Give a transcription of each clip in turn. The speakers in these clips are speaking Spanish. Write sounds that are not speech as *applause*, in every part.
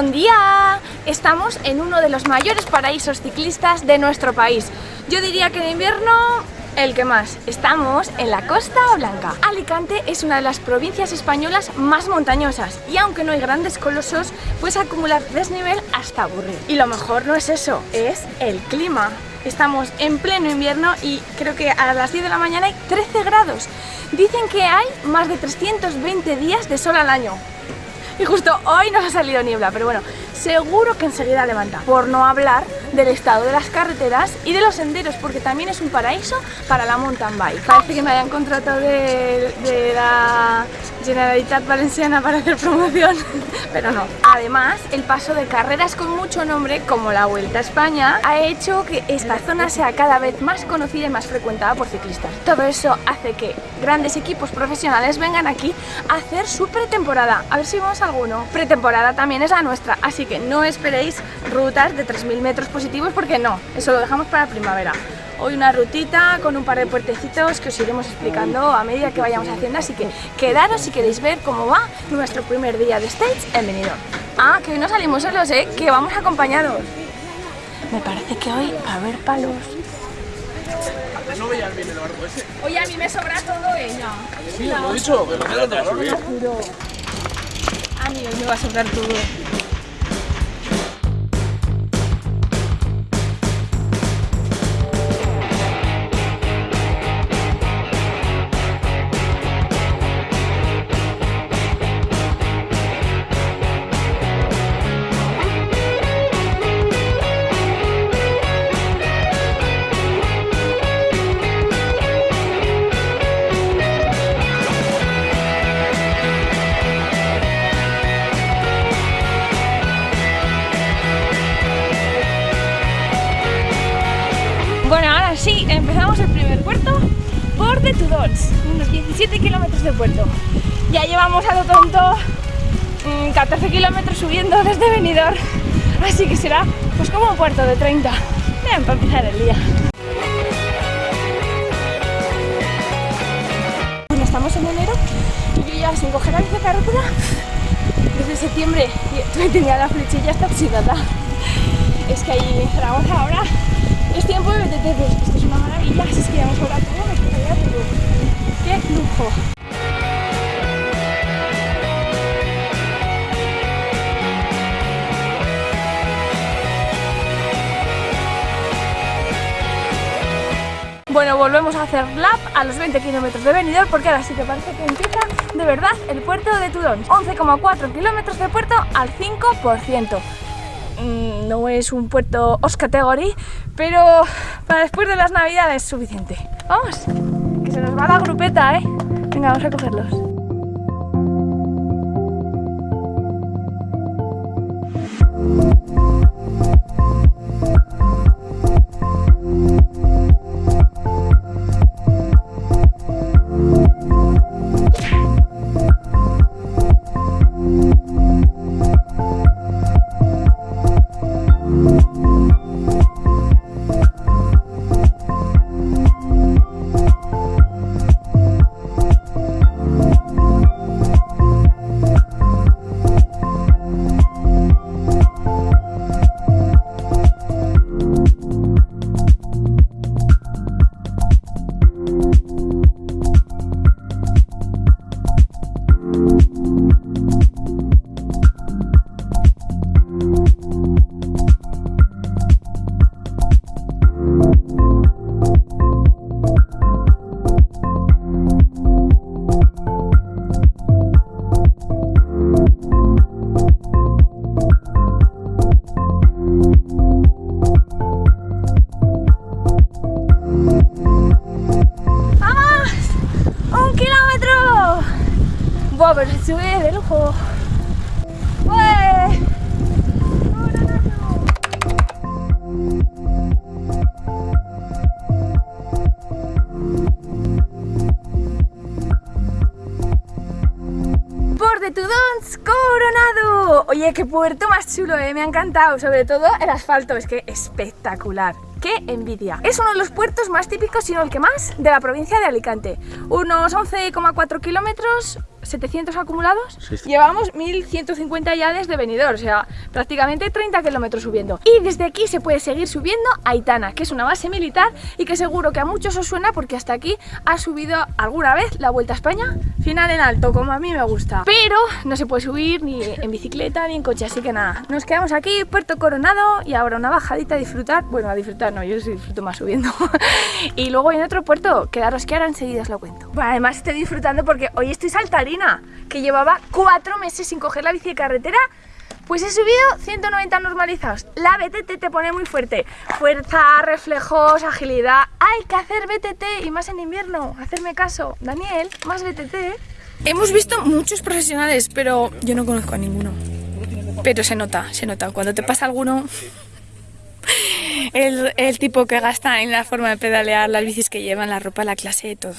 buen día! Estamos en uno de los mayores paraísos ciclistas de nuestro país. Yo diría que en invierno el que más. Estamos en la Costa Blanca. Alicante es una de las provincias españolas más montañosas y aunque no hay grandes colosos, puedes acumular desnivel hasta aburrir. Y lo mejor no es eso, es el clima. Estamos en pleno invierno y creo que a las 10 de la mañana hay 13 grados. Dicen que hay más de 320 días de sol al año. Y justo hoy nos ha salido niebla, pero bueno, seguro que enseguida levanta. Por no hablar del estado de las carreteras y de los senderos, porque también es un paraíso para la mountain bike. Parece que me hayan contratado de, de la Generalitat Valenciana para hacer promoción, *laughs* pero no. Además, el paso de carreras con mucho nombre, como la Vuelta a España, ha hecho que esta zona sea cada vez más conocida y más frecuentada por ciclistas. Todo eso hace que grandes equipos profesionales vengan aquí a hacer su pretemporada. A ver si vemos alguno. Pretemporada también es la nuestra, así que no esperéis rutas de 3.000 metros positivos porque no, eso lo dejamos para primavera. Hoy una rutita con un par de puertecitos que os iremos explicando a medida que vayamos haciendo, así que quedaros si queréis ver cómo va nuestro primer día de stage en Benidorm. Ah, que hoy no salimos solos, ¿eh? Que vamos acompañados. Me parece que hoy va a haber palos. No veías bien el barco ese. Oye, a mí me sobra todo ella. Sí, lo he dicho, que no te lo tengo bien. A mí hoy me va a sobrar todo. Ahora sí, empezamos el primer puerto por de Tudons, unos 17 kilómetros de puerto. Ya llevamos a lo tonto mm, 14 kilómetros subiendo desde Benidorm, así que será pues como un puerto de 30. Bien, para empezar el día. Bueno, estamos en enero y yo ya sin coger la carretera desde septiembre y *laughs* tenía la flechilla hasta oxidada. Es que ahí entramos ahora es tiempo de BTT, esto es una maravilla, si es que todo, me quedaría todo. ¡Qué lujo! Bueno, volvemos a hacer lap a los 20 kilómetros de Benidorm porque ahora sí que parece que empieza de verdad el puerto de Tudón. 11,4 kilómetros de puerto al 5% no es un puerto os category, pero para después de las navidades es suficiente. Vamos, que se nos va la grupeta, ¿eh? Venga, vamos a cogerlos. Sube de lujo. ¡Ué! Por de Tudons Coronado. Oye, qué puerto más chulo, eh. me ha encantado. Sobre todo el asfalto, es que espectacular. ¡Qué envidia! Es uno de los puertos más típicos, si no el que más, de la provincia de Alicante. Unos 11,4 kilómetros, 700 acumulados. 600. Llevamos 1150 ya desde Benidorm, o sea, prácticamente 30 kilómetros subiendo. Y desde aquí se puede seguir subiendo a Itana, que es una base militar y que seguro que a muchos os suena porque hasta aquí ha subido alguna vez la Vuelta a España, final en alto, como a mí me gusta. Pero no se puede subir ni en bicicleta ni en coche, así que nada, nos quedamos aquí, Puerto Coronado y ahora una bajadita a disfrutar. Bueno, a disfrutar no, yo sí disfruto más subiendo. *laughs* y luego en otro puerto, quedaros que ahora enseguida os lo cuento. Bueno, además estoy disfrutando porque hoy estoy saltarina, que llevaba cuatro meses sin coger la bici de carretera. Pues he subido 190 normalizados. La BTT te pone muy fuerte. Fuerza, reflejos, agilidad. Hay que hacer BTT y más en invierno. Hacerme caso. Daniel, más BTT. Hemos visto muchos profesionales, pero yo no conozco a ninguno. Pero se nota, se nota. Cuando te pasa alguno, el, el tipo que gasta en la forma de pedalear, las bicis que llevan, la ropa, la clase, todo.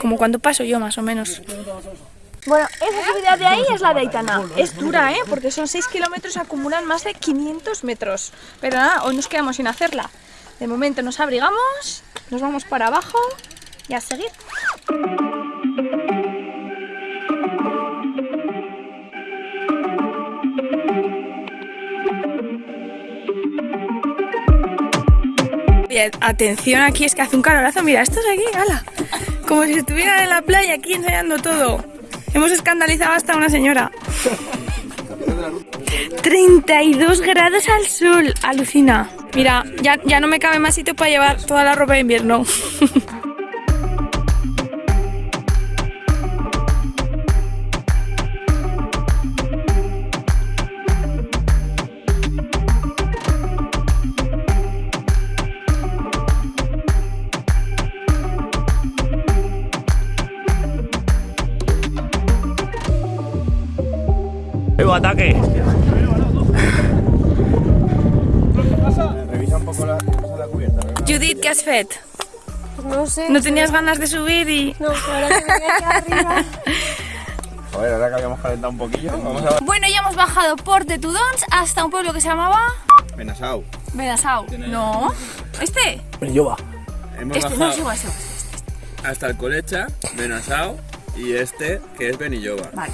Como cuando paso yo, más o menos. Bueno, esa subida de ahí es la de Aitana. Es dura, ¿eh? Porque son 6 kilómetros, acumulan más de 500 metros. Pero nada, hoy nos quedamos sin hacerla. De momento nos abrigamos, nos vamos para abajo y a seguir. Atención aquí, es que hace un calorazo. Mira, estos aquí, ala. Como si estuvieran en la playa aquí enseñando todo. Hemos escandalizado hasta una señora. 32 grados al sol, alucina. Mira, ya, ya no me cabe más sitio para llevar toda la ropa de invierno. *laughs* ¡Evo, ataque! Revisa un poco la, la cubierta. ¿verdad? Judith, ¿qué has fet? No sé. ¿No tenías ganas de subir y...? No, ahora que me voy aquí arriba. A ver, ahora que habíamos calentado un poquillo, vamos a Bueno, ya hemos bajado por de Tudons hasta un pueblo que se llamaba... Benasau. Benasau. No. ¿Este? Benilloba. Hemos Este, no, bajado es igual, es igual. hasta el Colecha, Benasau y este que es Benilloba. Vale.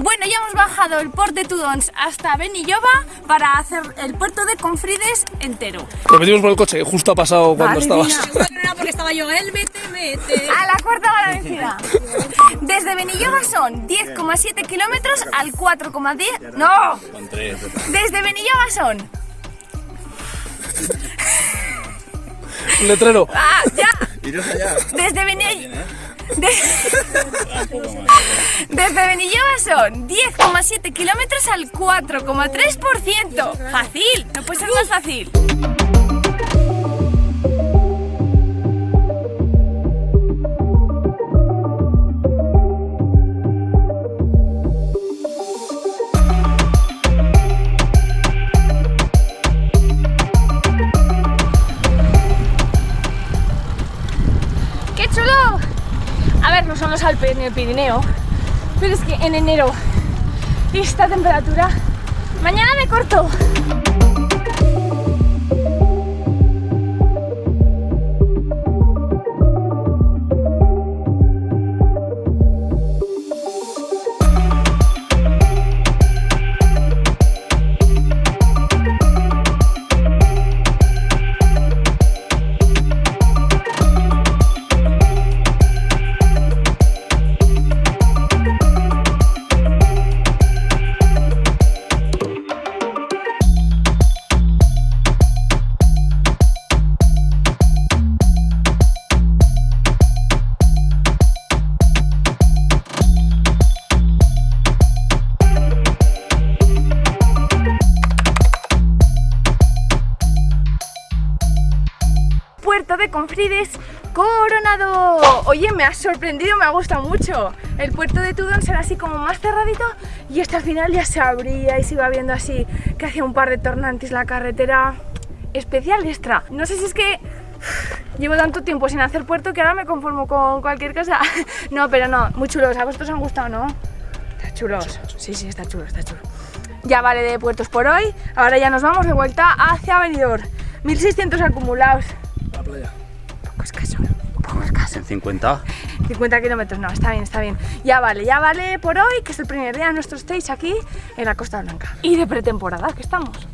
Bueno, ya hemos bajado el port de Tudons hasta Benilloba para hacer el puerto de Confrides entero. Lo metimos por el coche, justo ha pasado cuando Madre estabas. *laughs* No era porque estaba yo, él, vete, vete. A la cuarta hora vencida. Desde Benilloba son 10,7 kilómetros al 4,10. ¡No! Desde Benilloba son. Un letrero. ¡Ah, ya! Desde Benilloba. Desde Benilloba son 10,7 kilómetros al 4,3%. Fácil, no puede ser más fácil. ¡Qué chulo! A ver, no son los Alpes ni el Pirineo, pero es que en enero esta temperatura, mañana me corto. Puerto de Confrides Coronado. Oye, me ha sorprendido, me ha gustado mucho. El puerto de Tudón será así como más cerradito y este al final ya se abría y se iba viendo así que hacía un par de tornantes la carretera especial extra. No sé si es que llevo tanto tiempo sin hacer puerto que ahora me conformo con cualquier cosa. *laughs* No, pero no, muy chulos. ¿A vosotros os han gustado, no? Está chulos. Sí, sí, está chulo, está chulo. Ya vale de puertos por hoy. Ahora ya nos vamos de vuelta hacia Benidorm. 1600 acumulados. La. 50. 50 kilómetros, no, está bien, está bien. Ya vale, ya vale por hoy, que es el primer día de nuestro stage aquí en la Costa Blanca. Y de pretemporada, que estamos.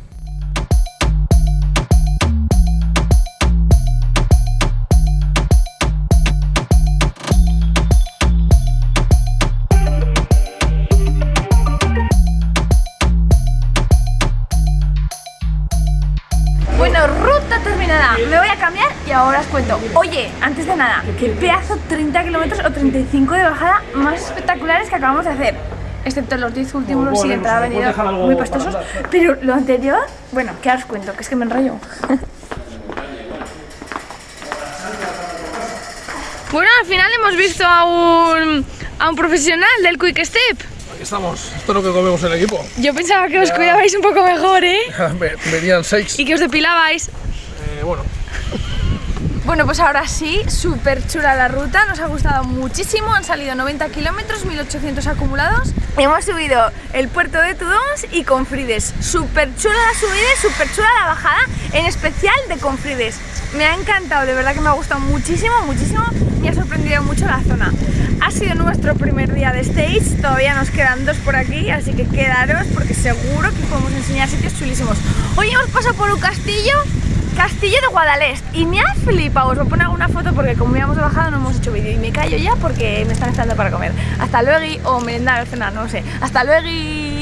Me voy a cambiar y ahora os cuento. Oye, antes de nada, qué pedazo 30 kilómetros o 35 de bajada más espectaculares que acabamos de hacer. Excepto los 10 últimos, sí, entrada venido muy pastosos. Pero lo anterior, bueno, ¿qué os cuento? Que es que me enrollo. *laughs* Bueno, al final hemos visto a un, a un profesional del Quick Step. Aquí estamos. Esto es lo que comemos en el equipo. Yo pensaba que os cuidabais un poco mejor, ¿eh? *laughs* Ve- Venían seis. Y que os depilabais. Bueno, Bueno, pues ahora sí, súper chula la ruta, nos ha gustado muchísimo, han salido 90 kilómetros, 1800 acumulados. Hemos subido el puerto de Tudons y Confrides. Súper chula la subida y súper chula la bajada, en especial de Confrides. Me ha encantado, de verdad que me ha gustado muchísimo, muchísimo, me ha sorprendido mucho la zona. Ha sido nuestro primer día de stage, todavía nos quedan dos por aquí, así que quedaros porque seguro que podemos enseñar sitios chulísimos. Hoy hemos pasado por un castillo Castillo de Guadalest y me ha flipado, os voy a poner alguna foto porque como íbamos de bajada no hemos hecho vídeo y me callo ya porque me están esperando para comer. Hasta luego o merendar o no sé. Hasta luego.